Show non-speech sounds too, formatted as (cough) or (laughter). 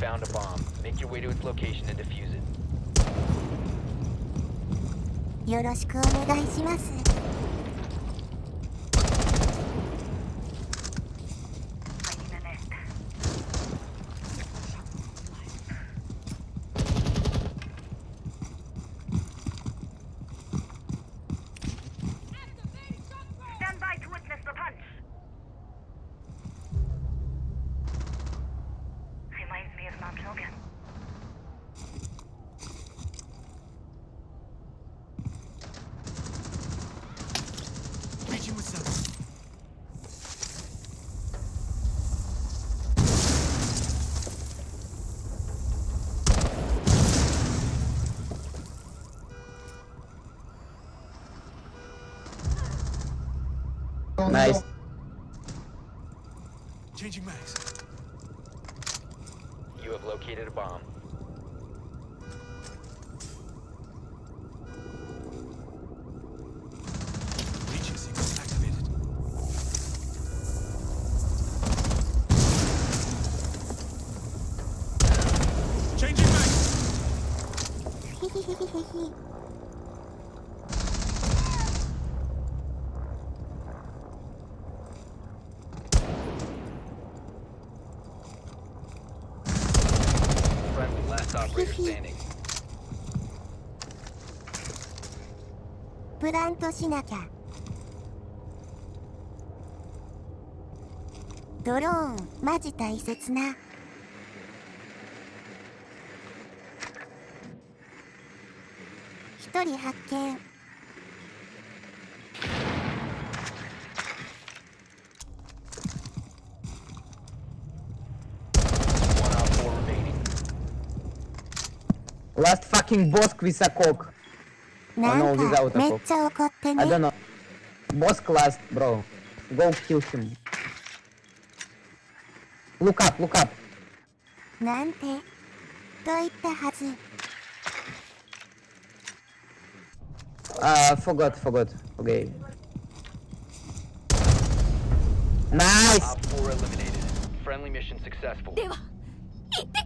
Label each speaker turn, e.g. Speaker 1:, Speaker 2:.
Speaker 1: found a bomb. Make your way to its location and defuse it.
Speaker 2: よろしくお願いします。
Speaker 3: Nice.
Speaker 4: Changing mags.
Speaker 1: You have located a bomb.
Speaker 4: Leeching sequence activated. Changing mags. (laughs)
Speaker 2: プラントしなきゃ。ドローン、マジ大切な。一人発見。
Speaker 3: Last fucking boss Kvisakok.
Speaker 2: な
Speaker 3: no,
Speaker 2: ん
Speaker 3: without
Speaker 2: か
Speaker 3: a
Speaker 2: めっ
Speaker 3: pop.
Speaker 2: ちゃ怒って
Speaker 3: I
Speaker 2: ね
Speaker 3: don't。know. Boss class, bro. Go kill him. Look up, look up.
Speaker 2: なんて。と言ったはず。
Speaker 3: Uh, forgot, forgot. Okay. Nice!
Speaker 1: Op four eliminated. Friendly mission successful.
Speaker 2: では、行って